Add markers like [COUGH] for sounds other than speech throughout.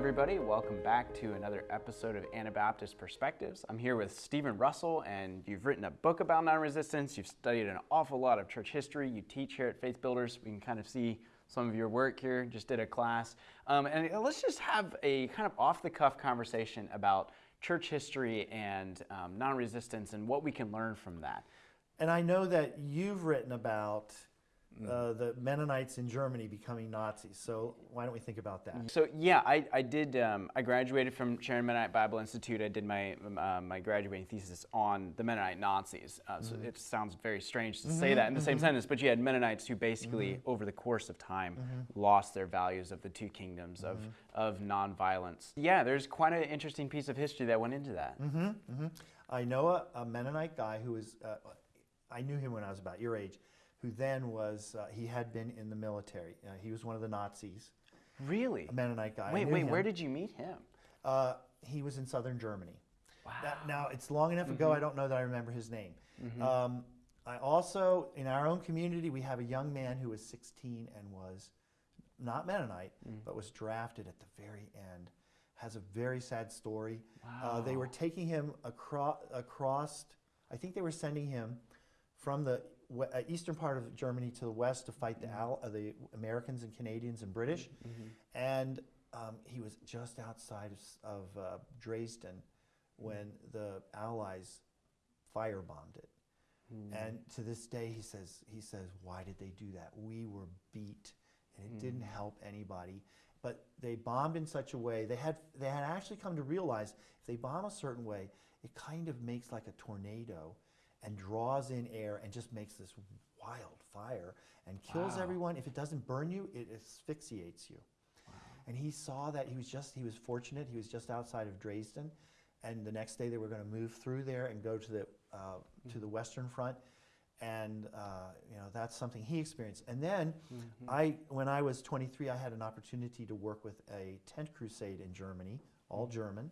everybody. Welcome back to another episode of Anabaptist Perspectives. I'm here with Stephen Russell, and you've written a book about non resistance. You've studied an awful lot of church history. You teach here at Faith Builders. We can kind of see some of your work here. Just did a class. Um, and let's just have a kind of off the cuff conversation about church history and um, non resistance and what we can learn from that. And I know that you've written about uh, the Mennonites in Germany becoming Nazis. So why don't we think about that? So yeah, I, I did. Um, I graduated from Sharon Mennonite Bible Institute. I did my uh, my graduating thesis on the Mennonite Nazis. Uh, so it sounds very strange to say that in the same sentence, but you had Mennonites who basically, over the course of time, lost their values of the two kingdoms of of nonviolence. Yeah, there's quite an interesting piece of history that went into that. I know a, a Mennonite guy who was, uh, I knew him when I was about your age, who then was, uh, he had been in the military. Uh, he was one of the Nazis, Really? a Mennonite guy. Wait, wait. him. Where did you meet him? Uh, he was in southern Germany. Wow. Now, it's long enough ago, I don't know that I remember his name. Um, I also, in our own community, we have a young man who was 16 and was not Mennonite, but was drafted at the very end. Has a very sad story. Uh, they were taking him across, across, I think they were sending him from the Uh, eastern part of Germany to the west to fight the, mm-hmm. Al- uh, the Americans and Canadians and British. Mm-hmm. Mm-hmm. And um, he was just outside of, of uh, Dresden when the Allies firebombed it. And to this day, he says, he says, why did they do that? We were beat, and it didn't mm. help anybody. But they bombed in such a way they had they had actually come to realize if they bomb a certain way, it kind of makes like a tornado, and draws in air and just makes this wild fire and kills Wow. everyone. If it doesn't burn you, it asphyxiates you. And he saw that he was just he was fortunate. He was just outside of Dresden, and the next day they were going to move through there and go to the uh, to the Western Front, and uh, you know that's something he experienced. And then I, when I was 23, I had an opportunity to work with a tent crusade in Germany, all German,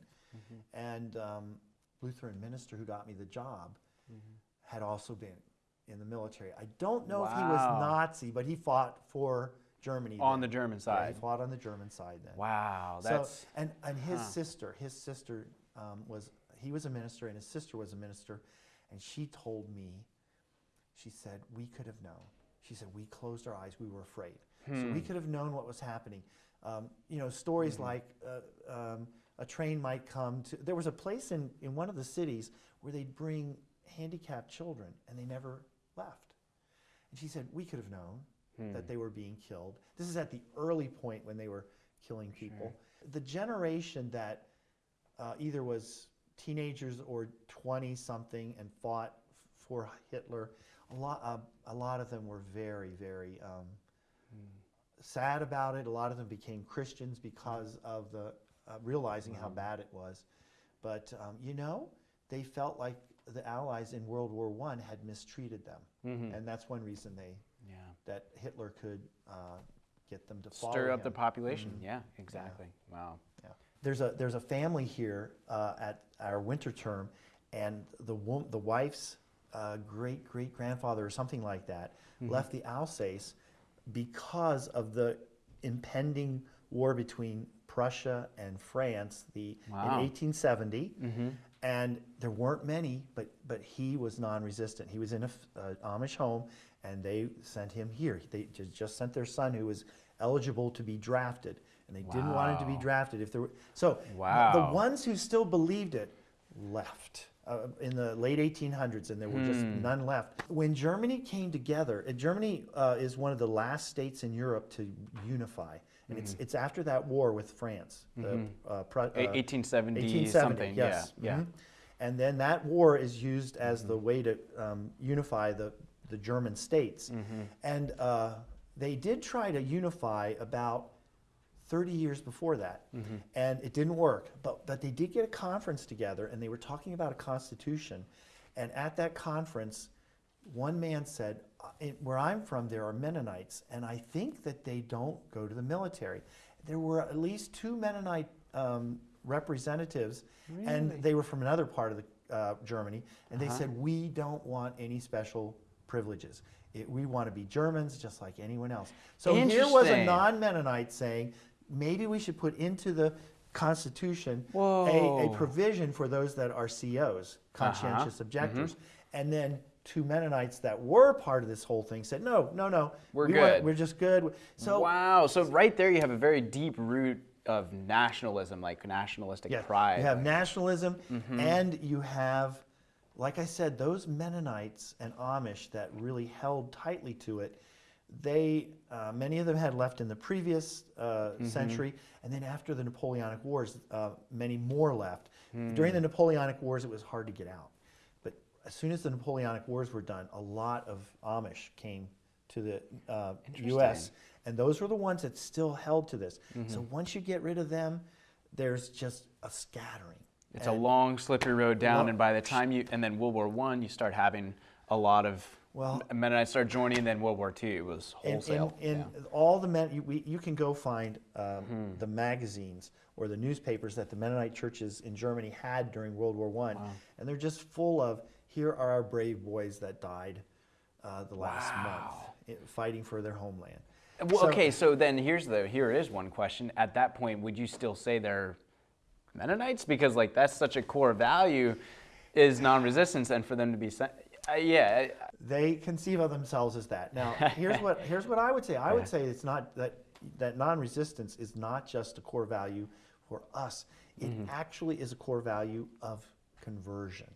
and um, Lutheran minister who got me the job had also been in the military. I don't know if he was Nazi, but he fought for Germany On then. the German Yeah, side. he fought on the German side then. Wow, So, that's and and his huh. sister, his sister um, was he was a minister, and his sister was a minister, and she told me, she said we could have known. She said we closed our eyes, we were afraid, so Hmm. we could have known what was happening. Um, you know, stories Mm-hmm. like uh, um, a train might come to. There was a place in in one of the cities where they'd bring handicapped children, and they never left. And she said we could have known Hmm. that they were being killed. This is at the early point when they were killing people. The generation that uh, either was teenagers or 20 something and fought for Hitler, a lot, uh, a lot of them were very, very um, sad about it. A lot of them became Christians because of the uh, realizing how bad it was. But um, you know, they felt like the Allies in World War One had mistreated them, Mhm. and that's one reason they yeah. that Hitler could uh, get them to follow Stir up the him. population. Mhm. Yeah, exactly. Wow. Yeah. There's a there's a family here uh, at our winter term, and the wom- the wife's uh, great great grandfather or something like that Mm-hmm. left the Alsace because of the impending war between Prussia and France the Wow. in 1870. Mm-hmm. And there weren't many, but but he was non-resistant. He was in a f- uh, Amish home, and they sent him here. They just sent their son, who was eligible to be drafted, and they didn't want him to be drafted if there were. So Wow. the ones who still believed it left uh, in the late 1800s, and there were just Hmm. none left. When Germany came together, and Germany uh, is one of the last states in Europe to unify, and it's Mm-hmm. it's after that war with France, the uh, Pru- uh, 1870, 1870, something. yes. Yeah. Yeah. mhm. And then that war is used as the way to um, unify the, the German states. Mm-hmm. And uh, they did try to unify about 30 years before that, Mm-hmm. and it didn't work. But, but they did get a conference together, and they were talking about a constitution. And at that conference, one man said, "Uh, in- Where I'm from, there are Mennonites, and I think that they don't go to the military. There were at least two Mennonite um, representatives, and they were from another part of the, uh, Germany, and they said, We don't want any special privileges. It, we want to be Germans just like anyone else. So here was a non Mennonite saying, Maybe we should put into the Constitution a, a provision for those that are COs, conscientious objectors. And then two Mennonites that were part of this whole thing said, no, no, no. We're we good." We're just good. So wow. So right there, you have a very deep root of nationalism, like nationalistic Yeah, pride. You have nationalism, Mm-hmm. and you have, like I said, those Mennonites and Amish that really held tightly to it. They, uh, many of them had left in the previous uh, Mm-hmm. century, and then after the Napoleonic Wars, uh, many more left. Hmm. During the Napoleonic Wars, it was hard to get out, as soon as the Napoleonic Wars were done, a lot of Amish came to the uh, U.S. And those were the ones that still held to this. Mm-hmm. So once you get rid of them, there's just a scattering. It's a long, slippery road down, Well- and by the time you and then World War One, you start having a lot of Well- Mennonites start joining, and then World War Two, was wholesale. in, yeah. Hmm. all the men, you, we, you can go find um, the magazines or the newspapers that the Mennonite churches in Germany had during World War One, and they're just full of here are our brave boys that died uh, the last month Wow. i- fighting for their homeland. Well, So- okay, so then here's the here is one question. At that point, would you still say they're Mennonites? Because like that's such a core value is non-resistance, and for them to be sent, uh, yeah, They conceive of themselves as that. Now, [LAUGHS] here's what here's what I would say. I would say it's not that that non-resistance is not just a core value for us. It Mm-hmm. actually is a core value of conversion.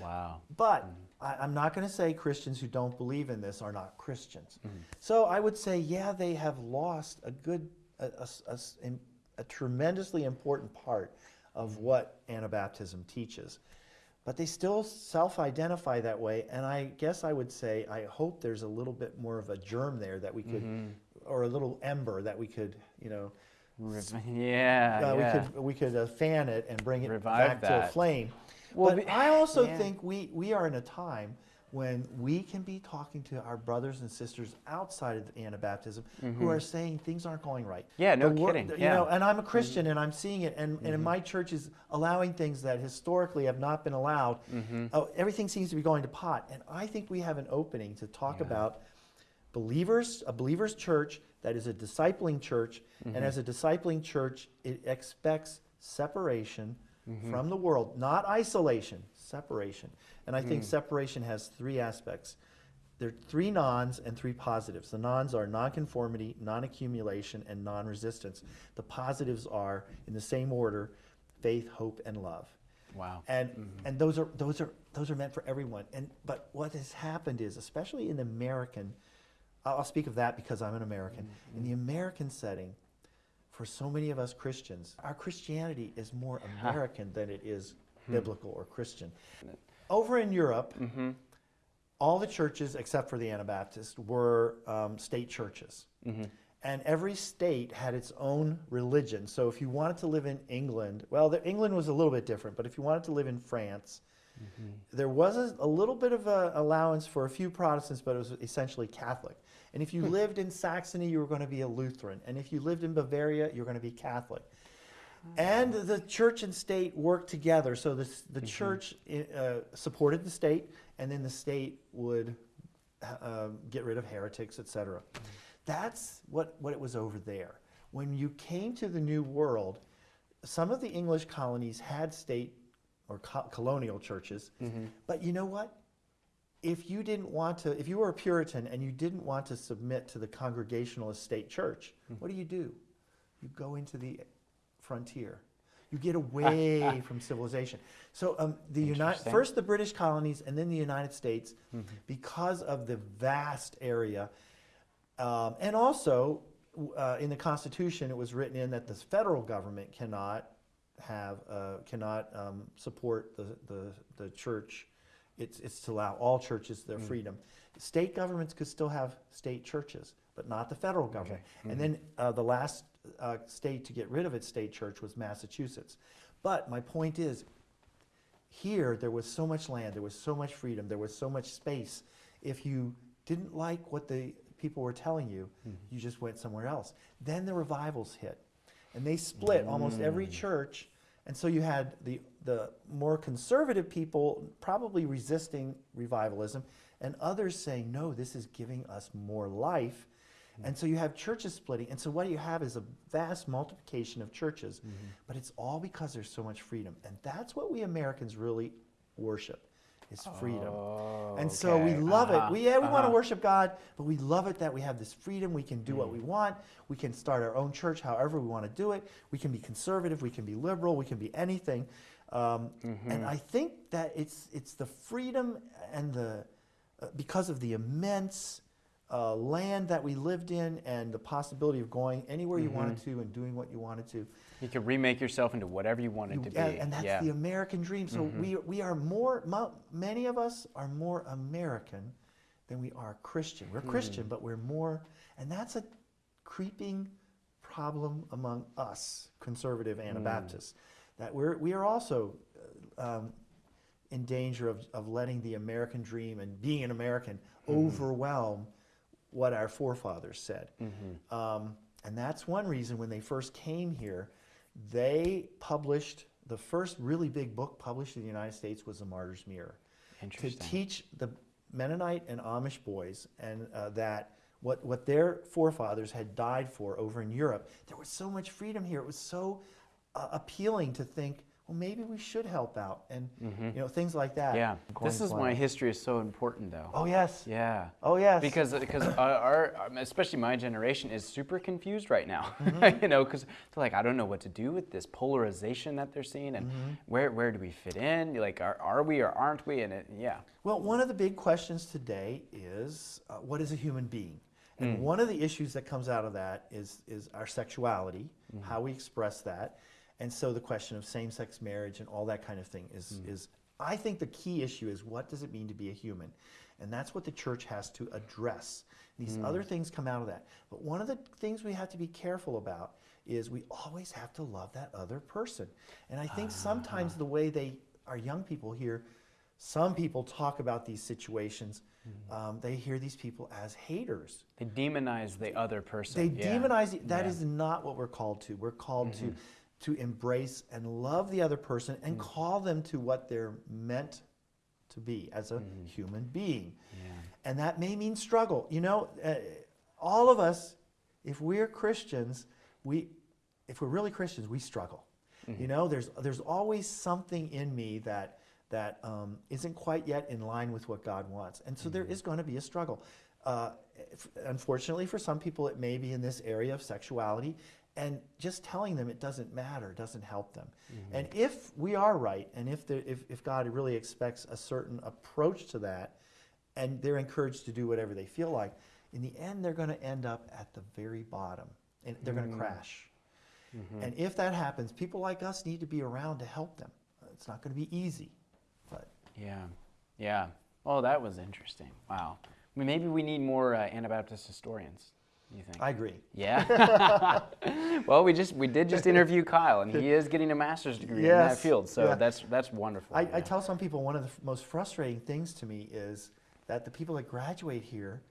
Wow, But I, I'm not going to say Christians who don't believe in this are not Christians. Mm-hmm. So I would say, yeah, they have lost a good, a, a a a tremendously important part of what Anabaptism teaches. But they still self identify that way. And I guess I would say, I hope there's a little bit more of a germ there that we could, Mm-hmm. or a little ember that we could, you know, [LAUGHS] yeah, uh, yeah. we could we could uh, fan it and bring it Revive back to a flame. Well, but I also yeah. think we we are in a time when we can be talking to our brothers and sisters outside of Anabaptism who are saying things aren't going right. Mm-hmm. Yeah, no kidding, You yeah. Mm-hmm. know, and I'm a Christian and I'm seeing it, and, and my church is allowing things that historically have not been allowed. Mm-hmm. Oh, everything seems to be going to pot, and I think we have an opening to talk about believers, a believers church that is a discipling church, Mm-hmm. and as a discipling church, it expects separation Mm-hmm. from the world, not isolation, separation. And I Mm. think separation has three aspects. There are three nons and three positives. The nons are nonconformity, non-accumulation, and non-resistance. The positives are, in the same order, faith, hope, and love. wow. And Mm-hmm. and those are those are those are meant for everyone. And but what has happened is, especially in the American, I'll I'll speak of that because I'm an American. Mm-hmm. In the American setting, for so many of us Christians, our Christianity is more [LAUGHS] American than it is Hmm. biblical or Christian. Over in Europe, Mm-hmm. all the churches except for the Anabaptist were um, state churches. Mm-hmm. And every state had its own religion. So if you wanted to live in England, well, the, England was a little bit different, but if you wanted to live in France, there was a, a little bit of a allowance for a few Protestants, but it was essentially Catholic. And if you lived in Saxony, you were going to be a Lutheran. And if you lived in Bavaria, you're going to be Catholic. And the church and state worked together. So the, the church uh, supported the state, and then the state would uh, get rid of heretics, etc. That's what, what it was over there. When you came to the New World, some of the English colonies had state or co- colonial churches, but you know what? If you didn't want to, if you were a Puritan and you didn't want to submit to the Congregationalist state church, what do you do? You go into the frontier. You get away [LAUGHS] from civilization. So um, the United first the British colonies and then the United States, because of the vast area, um, and also uh, in the Constitution, it was written in that the federal government cannot have uh, cannot um, support the, the the church. It's it's to allow all churches their freedom. State governments could still have state churches, but not the federal government. And then uh, the last uh, state to get rid of its state church was Massachusetts. But my point is, here there was so much land, there was so much freedom, there was so much space. If you didn't like what the people were telling you, you just went somewhere else. Then the revivals hit, and they split almost every church. And so you had the, the more conservative people probably resisting revivalism, and others saying, no, this is giving us more life. Mm-hmm. And so you have churches splitting. And so what you have is a vast multiplication of churches, mm-hmm. but it's all because there's so much freedom. And that's what we Americans really worship is freedom. Oh, And so we love Uh-huh, it. We, yeah, we want to uh-huh. worship God, but we love it that we have this freedom. We can do Mm. what we want. We can start our own church however we want to do it. We can be conservative. We can be liberal. We can be anything. Um, Mm-hmm. And I think that it's it's the freedom and the uh, because of the immense uh, land that we lived in and the possibility of going anywhere you wanted Mm-hmm. to and doing what you wanted to. You could remake yourself into whatever you wanted You- to be. and, and that's yeah. The American dream. So we, we are more, mo- many of us are more American than we are Christian. We're Hmm. Christian, but we're more, and that's a creeping problem among us, conservative Hmm. Anabaptists, that we're, we are also uh, um, in danger of, of letting the American dream and being an American Mm-hmm. overwhelm what our forefathers said. Mm-hmm. Um, and that's one reason when they first came here, they published the first really big book published in the United States was The Martyr's Mirror to teach the Mennonite and Amish boys and uh, that what, what their forefathers had died for over in Europe. There was so much freedom here. It was so uh, appealing to think, well, maybe we should help out and you know things like that. Mm-hmm. yeah. Going This is why history is so important, though. Oh yes. Yeah. Oh yes. Because because [COUGHS] our, um, especially my generation is super confused right now. Mm-hmm. [LAUGHS] you know, because they're like, I don't know what to do with this polarization that they're seeing, and Mm-hmm. where where do we fit in? Like, are, are we or aren't we? And it, yeah. Well, one of the big questions today is uh, what is a human being? And one of the issues that comes out of that is, is our sexuality, how we express that. And so the question of same sex marriage and all that kind of thing is, hmm. is, I think the key issue is what does it mean to be a human? And that's what the church has to address. These hmm. other things come out of that. But one of the things we have to be careful about is we always have to love that other person. And I think ah. sometimes the way they, our young people here, some people talk about these situations. Hmm. Um, they hear these people as haters. They demonize the other person. They yeah. demonize. That Yeah. is not what we're called to. We're called to mm-hmm. To embrace and love the other person and call them to what they're meant to be as a human being. Yeah. And that may mean struggle. You know, uh, all of us, if we're Christians, we, if we're really Christians, we struggle. You know, there's there's always something in me that that um, isn't quite yet in line with what God wants, and so there is going to be a struggle. Uh, if- unfortunately, for some people, it may be in this area of sexuality, and just telling them it doesn't matter doesn't help them. Mm-hmm. And if we are right, and if, there, if if God really expects a certain approach to that, and they're encouraged to do whatever they feel like, in the end, they're going to end up at the very bottom, and they're going to mm-hmm. crash. Mm-hmm. And if that happens, people like us need to be around to help them. It's not going to be easy, but Yeah, yeah. Oh, that was interesting. Wow. I mean, maybe we need more uh, Anabaptist historians. You think? I agree. yeah. [LAUGHS] [LAUGHS] well, we just we did just interview Kyle, and he is getting a master's degree in that field. So yeah. that's that's wonderful. I, yeah. I tell some people one of the most frustrating things to me is that the people that graduate here,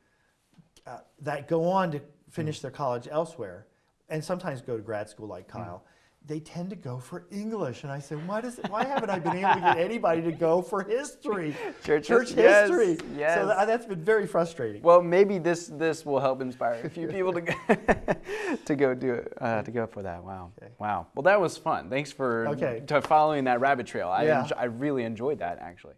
uh, that go on to finish their college elsewhere, and sometimes go to grad school like Kyle, they tend to go for English. And I say, why does why haven't I been able to get [LAUGHS] anybody to go for history, [LAUGHS] Church church yes, history? yes. So that, that's been very frustrating. Well, maybe this this will help inspire a few people to go, [LAUGHS] to go do it uh, to go for that. Wow, Okay. wow. Well, that was fun. Thanks for Okay. to following that rabbit trail. I Yeah. I really enjoyed that actually.